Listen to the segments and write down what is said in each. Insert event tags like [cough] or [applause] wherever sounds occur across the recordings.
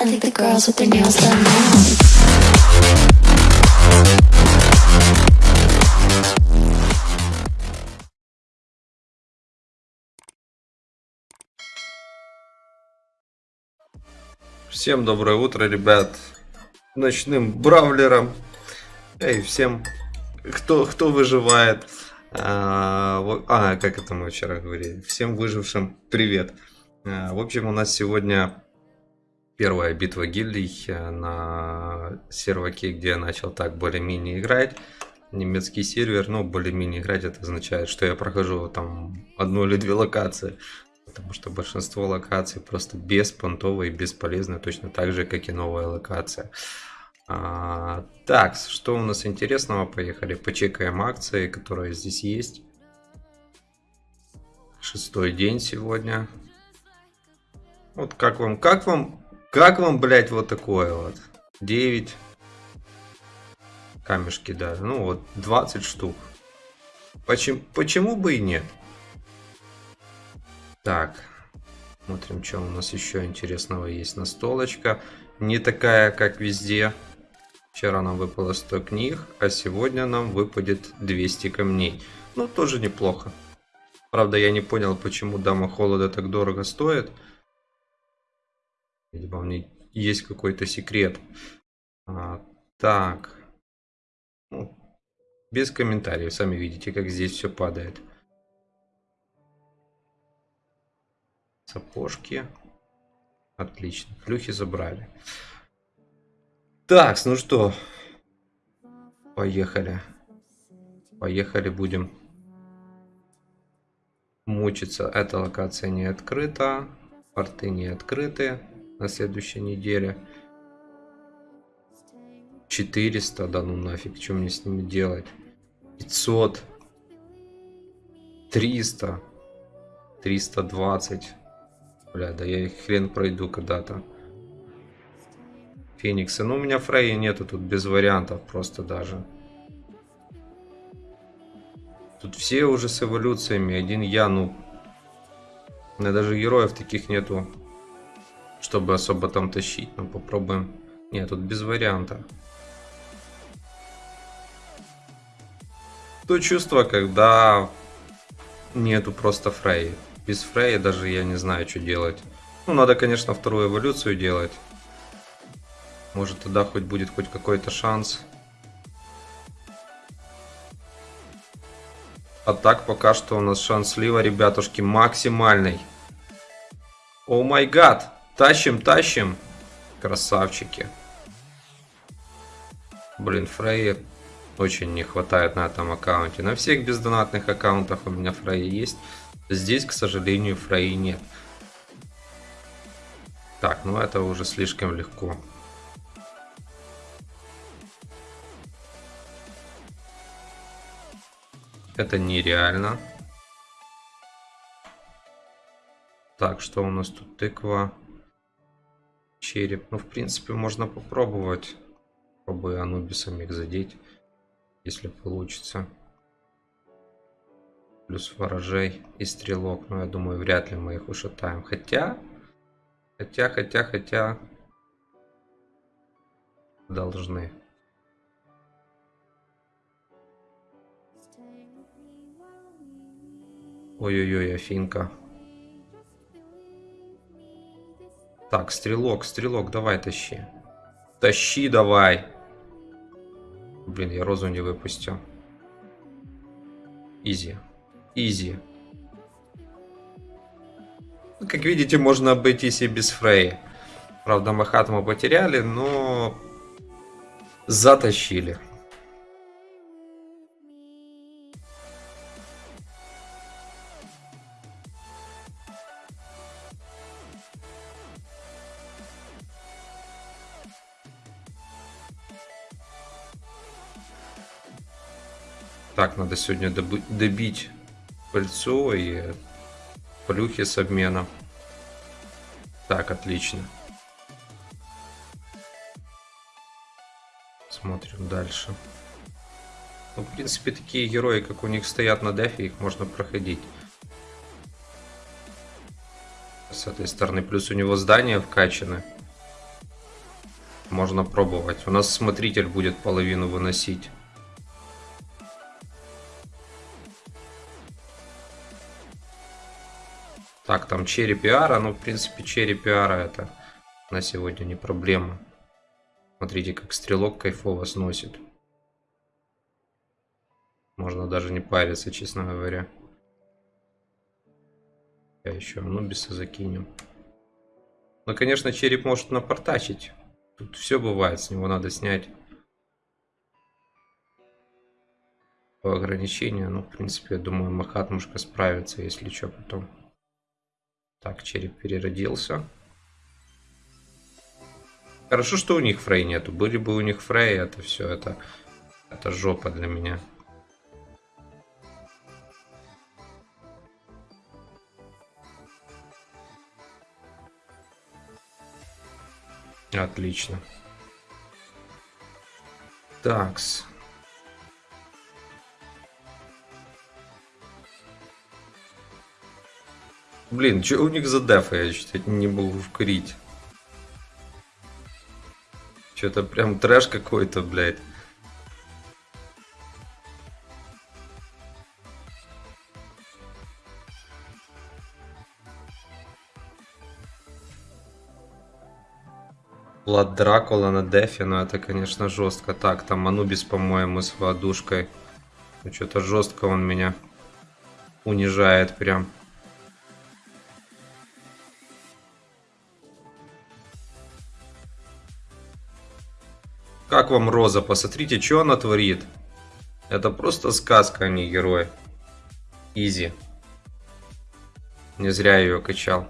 I think the girls with their nails done now. Всем доброе утро, ребят. Ночным бравлером. Эй, всем, кто, кто выживает. А, а, как это мы вчера говорили. Всем выжившим привет. А, в общем, у нас сегодня первая битва гильдий э, на серваке, где я начал так более-менее играть. Немецкий сервер, ну, более-менее играть, это означает, что я прохожу там одну или две локации. Потому что большинство локаций просто беспонтовые бесполезны, точно так же, как и новая локация. А, так, что у нас интересного? Поехали, почекаем акции, которые здесь есть. Шестой день сегодня. Вот как вам, как вам, как вам, блять, вот такое вот? 9 камешки, да. Ну вот, 20 штук. Почему, почему бы и нет? Так, смотрим, что у нас еще интересного есть. Настолочка. Не такая, как везде. Вчера нам выпало 100 книг, а сегодня нам выпадет 200 камней. Ну, тоже неплохо. Правда, я не понял, почему Дама Холода так дорого стоит. Видимо, в ней есть какой-то секрет. А, так. Ну, без комментариев. Сами видите, как здесь все падает. Сапожки. Отлично. Плюхи забрали. Так, ну что. Поехали. Поехали, будем мучиться. Эта локация не открыта. Порты не открыты на следующей неделе. 400, да ну нафиг, что мне с ними делать? 500. 300. 320. Бля, да я их хрен пройду когда-то. Фениксы. Ну, у меня Фрейя нету тут без вариантов просто даже. Тут все уже с эволюциями. Один я, ну... У меня даже героев таких нету, чтобы особо там тащить. Ну, попробуем. Нет, тут без варианта. То чувство, когда нету просто Фрей. Без Фрея даже я не знаю, что делать. Ну, надо, конечно, вторую эволюцию делать. Может, тогда хоть будет хоть какой-то шанс. А так, пока что у нас шанс слива, ребятушки, максимальный. О май гад! Тащим, тащим! Красавчики. Блин, Фрейя очень не хватает на этом аккаунте. На всех бездонатных аккаунтах у меня Фрейя есть. Здесь, к сожалению, Фрейи нет. Так, ну это уже слишком легко. Это нереально. Так, что у нас тут? Тыква. Череп. Ну, в принципе, можно попробовать. Попробую Анубисом их задеть. Если получится. Плюс ворожей и стрелок. Но я думаю, вряд ли мы их ушатаем. Хотя... Хотя, хотя, хотя... Должны. Ой-ой-ой, Афинка. Так, стрелок, стрелок, давай тащи. Тащи давай. Блин, я розу не выпустил. Изи. Изи. Ну, Как видите, можно обойтись и без Фрей. Правда, Махат мы потеряли, но затащили. Так, надо сегодня добить пыльцу и плюхи с обменом. Так, отлично. Смотрим дальше. Ну, в принципе, такие герои, как у них стоят на дефе, их можно проходить. С этой стороны. Плюс у него здания вкачаны. Можно пробовать. У нас смотритель будет половину выносить. Там черри пиара. Ну, в принципе, черри пиара это на сегодня не проблема. Смотрите, как стрелок кайфово сносит. Можно даже не париться, честно говоря. Я еще Анубиса закинем. Ну, конечно, череп может напортачить. Тут все бывает, с него надо снять по ограничению. Ну, в принципе, я думаю, Махатмушка справится, если что, потом. Так, череп переродился. Хорошо, что у них фрей нету. Были бы у них фрей, это все, это, это жопа для меня. Отлично. Такс. Блин, что у них за дефа? Я чуть не могу вкрить. Что-то прям трэш какой-то, блядь. Влад Дракула на дефе, ну это, конечно, жестко. Так, там Анубис, по-моему, с водушкой. Ну, что-то жестко он меня унижает прям. Как вам Роза? Посмотрите, что она творит. Это просто сказка, а не герой. Изи. Не зря ее качал.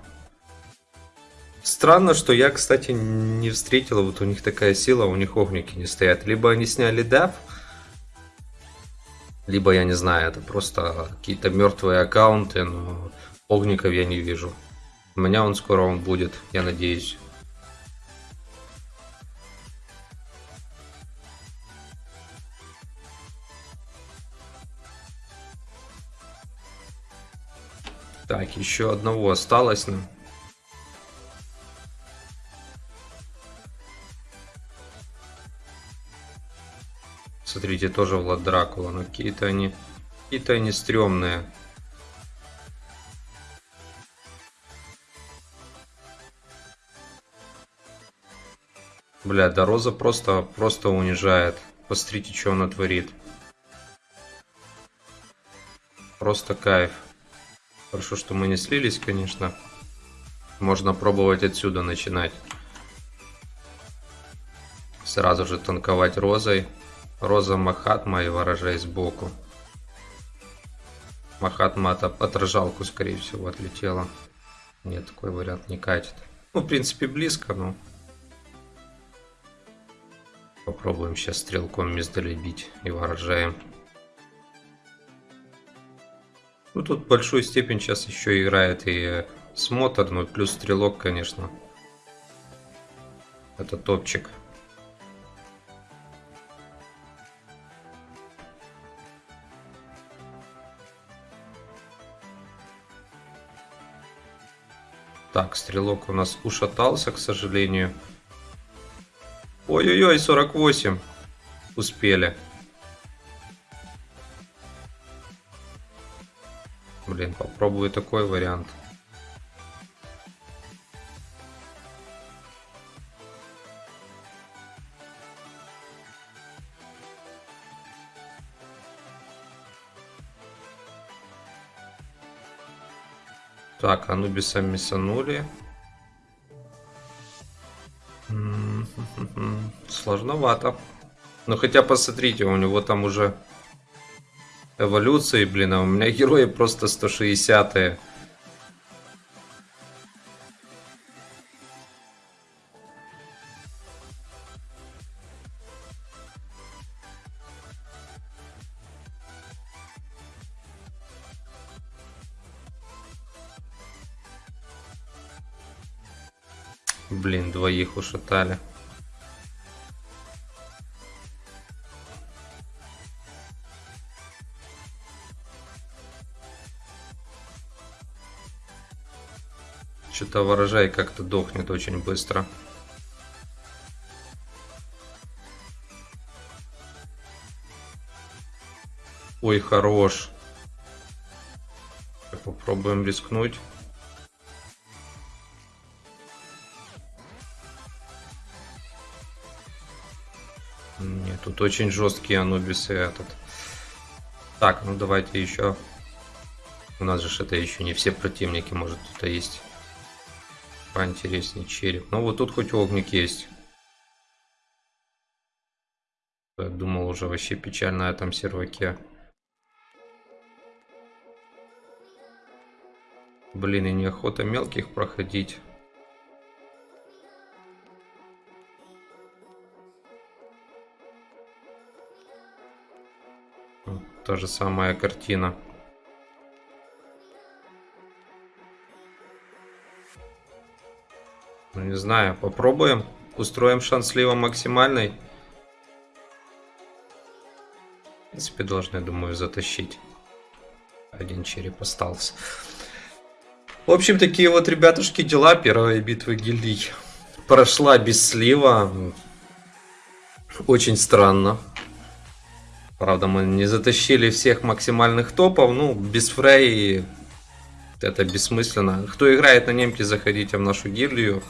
Странно, что я, кстати, не встретила, вот у них такая сила, у них огники не стоят. Либо они сняли деф, либо, я не знаю, это просто какие-то мертвые аккаунты, но огников я не вижу. У меня он скоро он будет, я надеюсь. Так, еще одного осталось нам. Смотрите, тоже Влад Дракула. Но какие-то они... Какие-то они стрёмные. Бля, да Роза просто, просто унижает. Посмотрите, что она творит. Просто кайф. Хорошо, что мы не слились, конечно. Можно пробовать отсюда начинать. Сразу же танковать розой. Роза Махатма и ворожей сбоку. Махатма от отражалку, скорее всего, отлетела. Нет, такой вариант не катит. Ну, в принципе, близко, но... Попробуем сейчас стрелком бить и ворожаем. Ну, тут большую степень сейчас еще играет и смотр, ну, плюс стрелок, конечно. Это топчик. Так, стрелок у нас ушатался, к сожалению. Ой-ой-ой, 48. Успели. Блин, попробую такой вариант. Так, Анубиса мисанули. [laughs] Сложновато. Но хотя посмотрите, у него там уже эволюции, блин, а у меня герои просто 160-е. Блин, двоих ушатали. Что-то ворожай как-то дохнет очень быстро. Ой, хорош. Попробуем рискнуть. Нет, тут очень жесткие анубисы этот. Так, ну давайте еще. У нас же это еще не все противники, может кто-то есть поинтереснее череп. Ну вот тут хоть огник есть. Я думал уже вообще печально на этом серваке. Блин, и неохота мелких проходить. Та же самая картина. Ну, не знаю, попробуем. Устроим шанс слива максимальный. В принципе, должны, думаю, затащить. Один череп остался. В общем, такие вот, ребятушки, дела. Первая битва гильдий прошла без слива. Очень странно. Правда, мы не затащили всех максимальных топов. Ну, без фрей это бессмысленно. Кто играет на немке, заходите в нашу гильдию.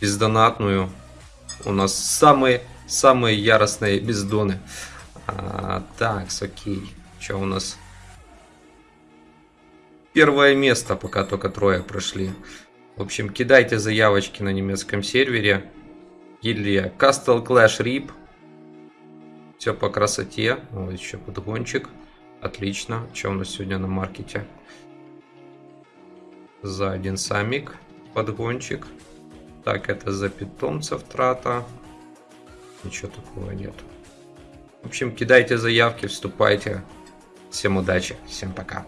Бездонатную. У нас самые, самые яростные бездоны. А, так, окей. Что у нас? Первое место, пока только трое прошли. В общем, кидайте заявочки на немецком сервере. Гильдия Castle Clash Rip. Все по красоте. Вот еще подгончик. Отлично. Что у нас сегодня на маркете? За один самик подгончик. Так, это за питомцев трата. Ничего такого нет. В общем, кидайте заявки, вступайте. Всем удачи, всем пока.